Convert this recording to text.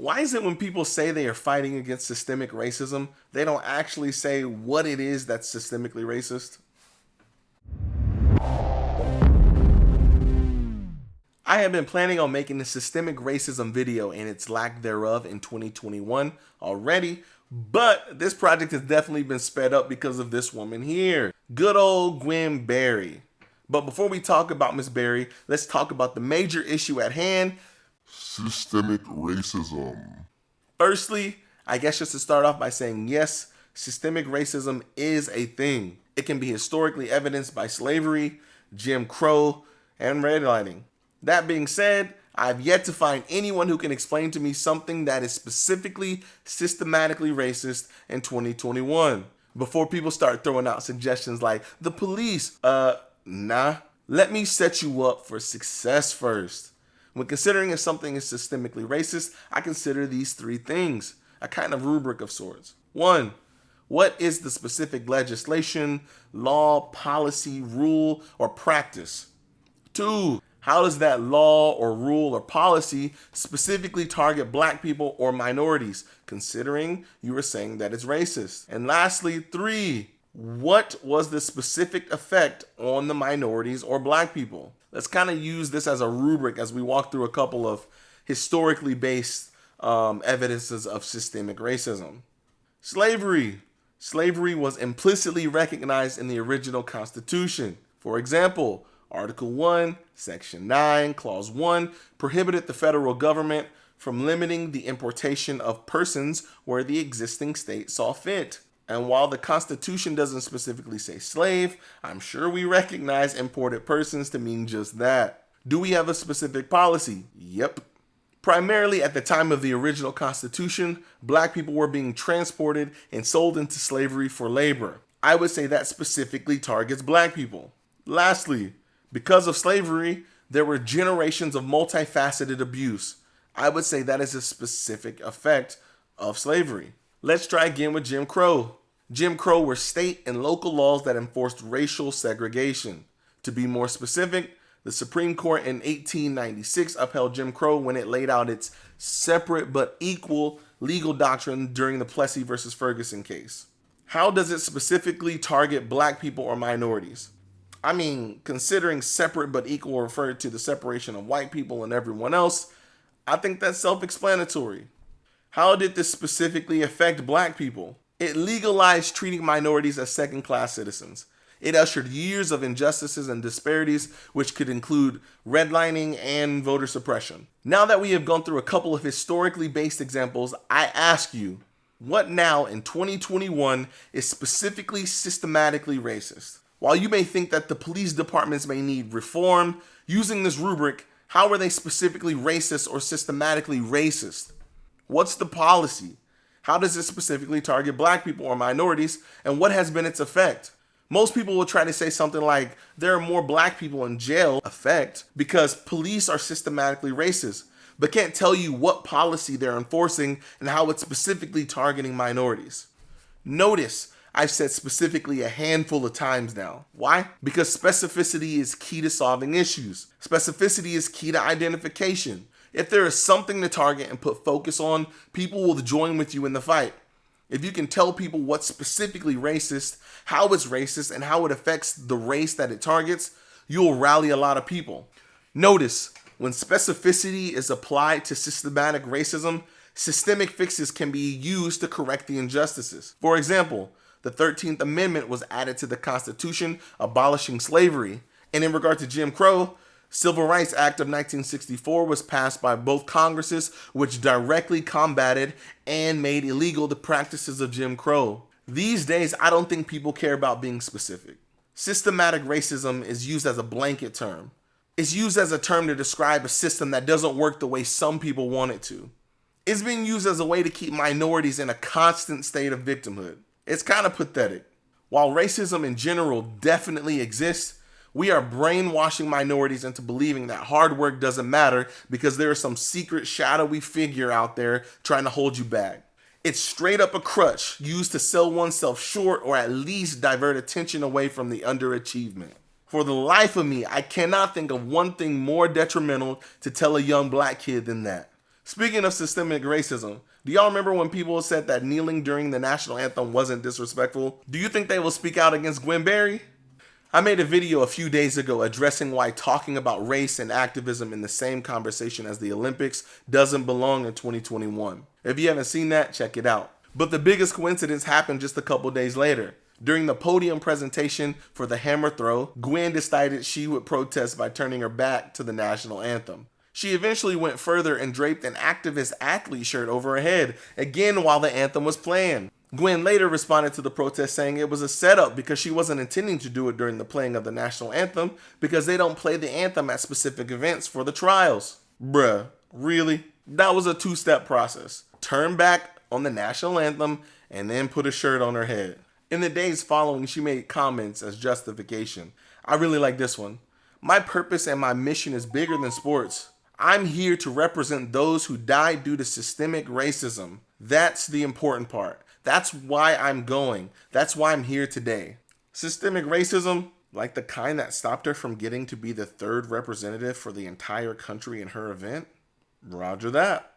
Why is it when people say they are fighting against systemic racism, they don't actually say what it is that's systemically racist? I have been planning on making a systemic racism video and its lack thereof in 2021 already, but this project has definitely been sped up because of this woman here. Good old Gwen Berry. But before we talk about Miss Berry, let's talk about the major issue at hand, systemic racism. Firstly, I guess just to start off by saying yes, systemic racism is a thing. It can be historically evidenced by slavery, Jim Crow, and redlining. That being said, I've yet to find anyone who can explain to me something that is specifically systematically racist in 2021. Before people start throwing out suggestions like the police, uh, nah. Let me set you up for success first. When considering if something is systemically racist, I consider these three things, a kind of rubric of sorts. One, what is the specific legislation, law, policy, rule, or practice? Two, how does that law or rule or policy specifically target black people or minorities, considering you were saying that it's racist? And lastly, three, what was the specific effect on the minorities or black people? Let's kind of use this as a rubric as we walk through a couple of historically based um, evidences of systemic racism. Slavery. Slavery was implicitly recognized in the original Constitution. For example, Article 1, Section 9, Clause 1 prohibited the federal government from limiting the importation of persons where the existing state saw fit. And while the Constitution doesn't specifically say slave, I'm sure we recognize imported persons to mean just that. Do we have a specific policy? Yep. Primarily at the time of the original Constitution, black people were being transported and sold into slavery for labor. I would say that specifically targets black people. Lastly, because of slavery, there were generations of multifaceted abuse. I would say that is a specific effect of slavery. Let's try again with Jim Crow. Jim Crow were state and local laws that enforced racial segregation. To be more specific, the Supreme Court in 1896 upheld Jim Crow when it laid out its separate but equal legal doctrine during the Plessy versus Ferguson case. How does it specifically target black people or minorities? I mean, considering separate but equal referred to the separation of white people and everyone else, I think that's self explanatory. How did this specifically affect black people? It legalized treating minorities as second class citizens. It ushered years of injustices and disparities, which could include redlining and voter suppression. Now that we have gone through a couple of historically based examples, I ask you, what now in 2021 is specifically systematically racist? While you may think that the police departments may need reform, using this rubric, how are they specifically racist or systematically racist? What's the policy? How does it specifically target black people or minorities? And what has been its effect? Most people will try to say something like there are more black people in jail effect because police are systematically racist, but can't tell you what policy they're enforcing and how it's specifically targeting minorities. Notice I've said specifically a handful of times now. Why? Because specificity is key to solving issues. Specificity is key to identification. If there is something to target and put focus on, people will join with you in the fight. If you can tell people what's specifically racist, how it's racist, and how it affects the race that it targets, you'll rally a lot of people. Notice, when specificity is applied to systematic racism, systemic fixes can be used to correct the injustices. For example, the 13th Amendment was added to the Constitution, abolishing slavery. And in regard to Jim Crow, Civil Rights Act of 1964 was passed by both Congresses, which directly combated and made illegal the practices of Jim Crow. These days, I don't think people care about being specific. Systematic racism is used as a blanket term. It's used as a term to describe a system that doesn't work the way some people want it to. It's being used as a way to keep minorities in a constant state of victimhood. It's kind of pathetic. While racism in general definitely exists, we are brainwashing minorities into believing that hard work doesn't matter because there is some secret shadowy figure out there trying to hold you back. It's straight up a crutch used to sell oneself short or at least divert attention away from the underachievement. For the life of me, I cannot think of one thing more detrimental to tell a young black kid than that. Speaking of systemic racism, do y'all remember when people said that kneeling during the national anthem wasn't disrespectful? Do you think they will speak out against Gwen Berry? I made a video a few days ago addressing why talking about race and activism in the same conversation as the Olympics doesn't belong in 2021. If you haven't seen that, check it out. But the biggest coincidence happened just a couple days later. During the podium presentation for the hammer throw, Gwen decided she would protest by turning her back to the national anthem. She eventually went further and draped an activist athlete shirt over her head, again while the anthem was playing. Gwen later responded to the protest saying it was a setup because she wasn't intending to do it during the playing of the national anthem because they don't play the anthem at specific events for the trials. Bruh, really? That was a two step process. Turn back on the national anthem and then put a shirt on her head. In the days following, she made comments as justification. I really like this one. My purpose and my mission is bigger than sports. I'm here to represent those who died due to systemic racism. That's the important part. That's why I'm going. That's why I'm here today. Systemic racism, like the kind that stopped her from getting to be the third representative for the entire country in her event? Roger that.